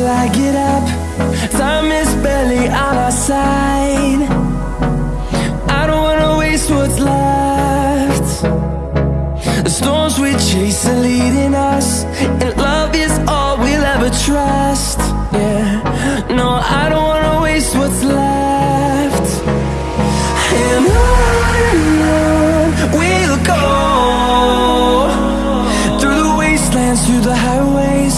till I get up. Time is barely on our side. I don't wanna waste what's left. The storms we chase are leading us wastelands, through the highways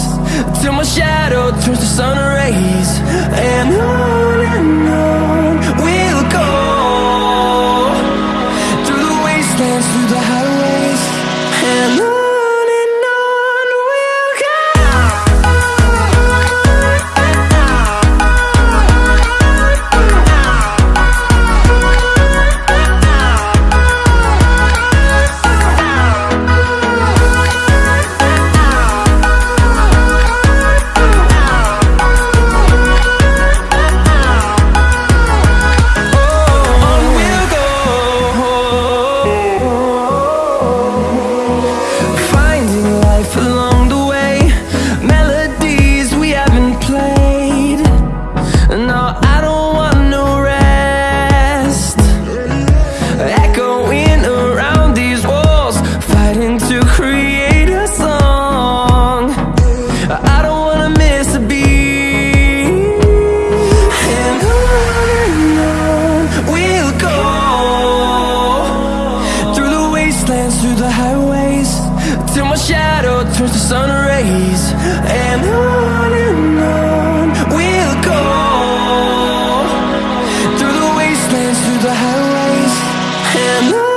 Till my shadow turns to sun rays. And on and on through the highways Till my shadow turns to sun rays And on and on we'll go Through the wastelands, through the highways And on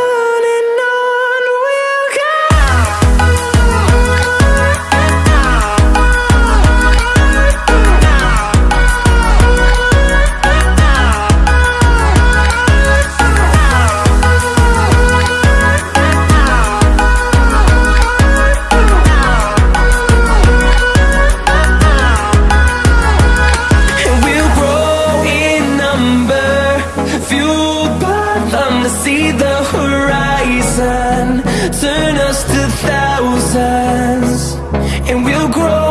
Turn us to thousands And we'll grow